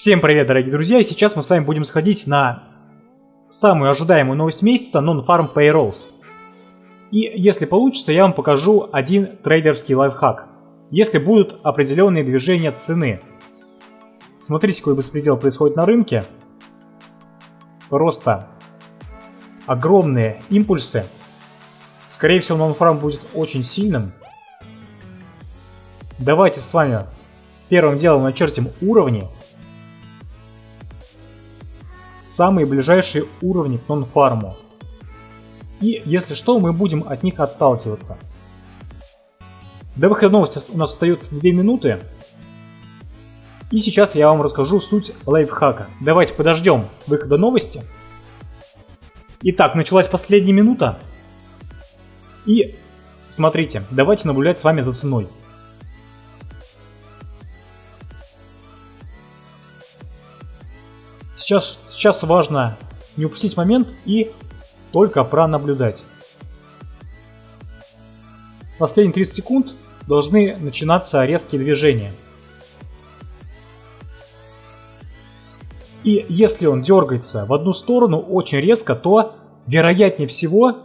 Всем привет, дорогие друзья, и сейчас мы с вами будем сходить на самую ожидаемую новость месяца Non-Farm Payrolls. И если получится, я вам покажу один трейдерский лайфхак. Если будут определенные движения цены. Смотрите, какой беспредел происходит на рынке. Просто огромные импульсы. Скорее всего, Non-Farm будет очень сильным. Давайте с вами первым делом начертим уровни самые ближайшие уровни к нон-фарму. И если что, мы будем от них отталкиваться. До выхода новости у нас остается 2 минуты. И сейчас я вам расскажу суть лайфхака. Давайте подождем выхода новости. Итак, началась последняя минута. И смотрите, давайте наблюдать с вами за ценой. Сейчас, сейчас важно не упустить момент и только пронаблюдать. Последние 30 секунд должны начинаться резкие движения. И если он дергается в одну сторону очень резко, то вероятнее всего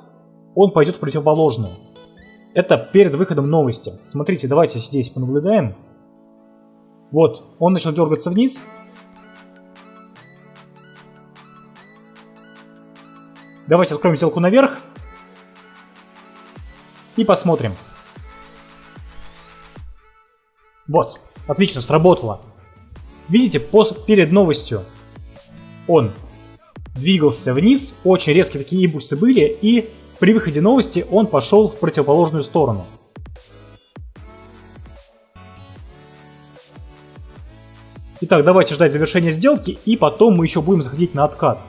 он пойдет в противоположную. Это перед выходом новости. Смотрите, давайте здесь понаблюдаем. Вот, он начал дергаться вниз, Давайте откроем сделку наверх. И посмотрим. Вот, отлично, сработало. Видите, перед новостью он двигался вниз, очень резкие такие импульсы были, и при выходе новости он пошел в противоположную сторону. Итак, давайте ждать завершения сделки, и потом мы еще будем заходить на откат.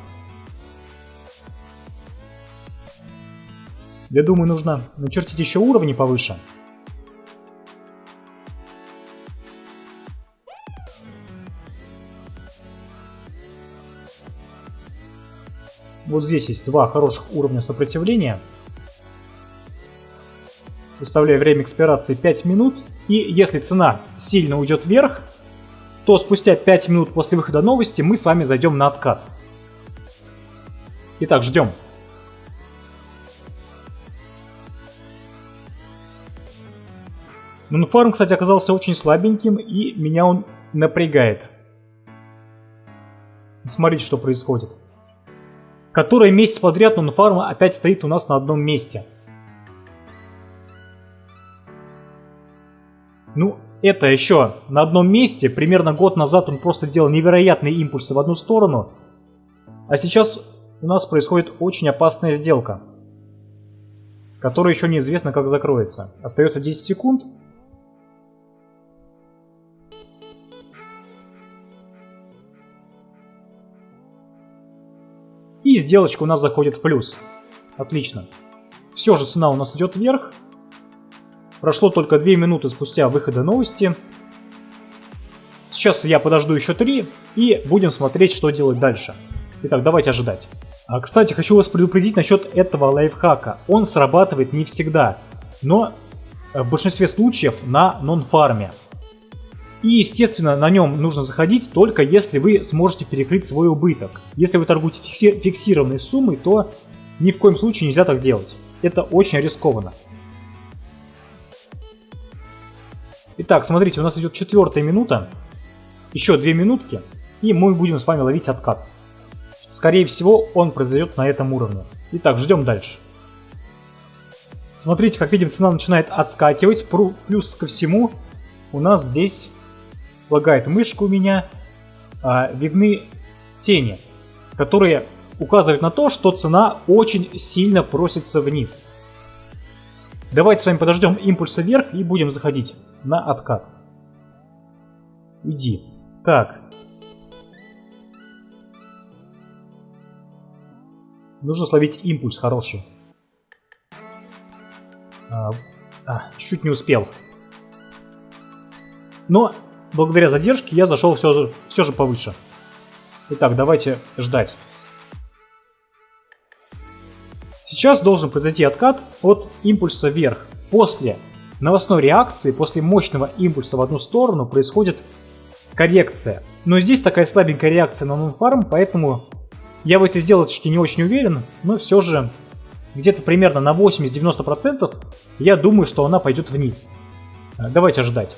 Я думаю, нужно начертить еще уровни повыше. Вот здесь есть два хороших уровня сопротивления. Выставляю время экспирации 5 минут. И если цена сильно уйдет вверх, то спустя 5 минут после выхода новости мы с вами зайдем на откат. Итак, ждем. Но фарм, кстати, оказался очень слабеньким, и меня он напрягает. Смотрите, что происходит. Который месяц подряд фарм опять стоит у нас на одном месте. Ну, это еще на одном месте. Примерно год назад он просто делал невероятные импульсы в одну сторону. А сейчас у нас происходит очень опасная сделка. Которая еще неизвестно как закроется. Остается 10 секунд. И сделочка у нас заходит в плюс. Отлично. Все же цена у нас идет вверх. Прошло только 2 минуты спустя выхода новости. Сейчас я подожду еще 3 и будем смотреть, что делать дальше. Итак, давайте ожидать. А, кстати, хочу вас предупредить насчет этого лайфхака. Он срабатывает не всегда, но в большинстве случаев на нон-фарме. И, естественно, на нем нужно заходить только если вы сможете перекрыть свой убыток. Если вы торгуете фикси фиксированной суммой, то ни в коем случае нельзя так делать. Это очень рискованно. Итак, смотрите, у нас идет четвертая минута. Еще две минутки, и мы будем с вами ловить откат. Скорее всего, он произойдет на этом уровне. Итак, ждем дальше. Смотрите, как видим, цена начинает отскакивать. Плюс ко всему, у нас здесь лагает мышка у меня, а, видны тени, которые указывают на то, что цена очень сильно просится вниз. Давайте с вами подождем импульса вверх и будем заходить на откат. Иди. Так. Нужно словить импульс хороший. А, а, чуть не успел. Но благодаря задержке я зашел все же, все же повыше. Итак, давайте ждать. Сейчас должен произойти откат от импульса вверх. После новостной реакции, после мощного импульса в одну сторону происходит коррекция. Но здесь такая слабенькая реакция на нонфарм, поэтому я в этой сделочке не очень уверен, но все же где-то примерно на 80-90% я думаю, что она пойдет вниз. Давайте ждать.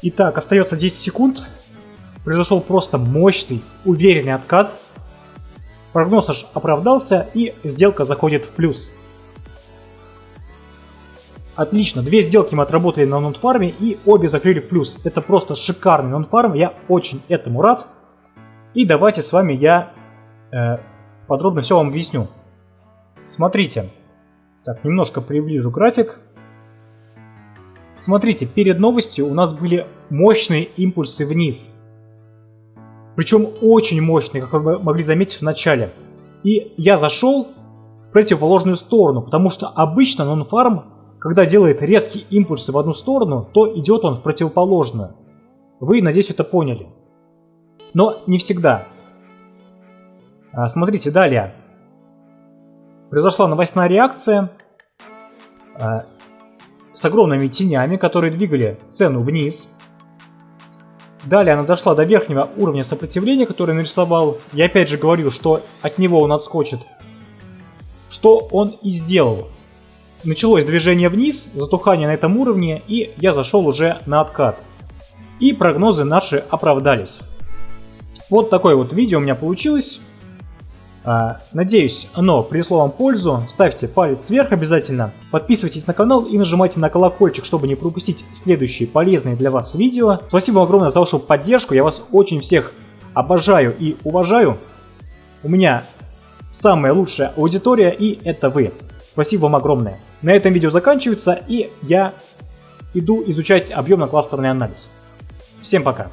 Итак, остается 10 секунд. Произошел просто мощный, уверенный откат. Прогноз наш оправдался и сделка заходит в плюс. Отлично, две сделки мы отработали на нонфарме и обе закрыли в плюс. Это просто шикарный нонфарм, я очень этому рад. И давайте с вами я э, подробно все вам объясню. Смотрите, так, немножко приближу график. Смотрите, перед новостью у нас были мощные импульсы вниз. Причем очень мощные, как вы могли заметить в начале. И я зашел в противоположную сторону, потому что обычно нонфарм, когда делает резкие импульсы в одну сторону, то идет он в противоположную. Вы, надеюсь, это поняли. Но не всегда. А, смотрите, далее. Произошла новостная реакция. С огромными тенями, которые двигали цену вниз. Далее она дошла до верхнего уровня сопротивления, который нарисовал. Я опять же говорил, что от него он отскочит. Что он и сделал. Началось движение вниз, затухание на этом уровне, и я зашел уже на откат. И прогнозы наши оправдались. Вот такое вот видео у меня получилось. А, надеюсь, оно принесло вам пользу. Ставьте палец вверх обязательно. Подписывайтесь на канал и нажимайте на колокольчик, чтобы не пропустить следующие полезные для вас видео. Спасибо вам огромное за вашу поддержку. Я вас очень всех обожаю и уважаю. У меня самая лучшая аудитория и это вы. Спасибо вам огромное. На этом видео заканчивается и я иду изучать объемно-кластерный анализ. Всем пока.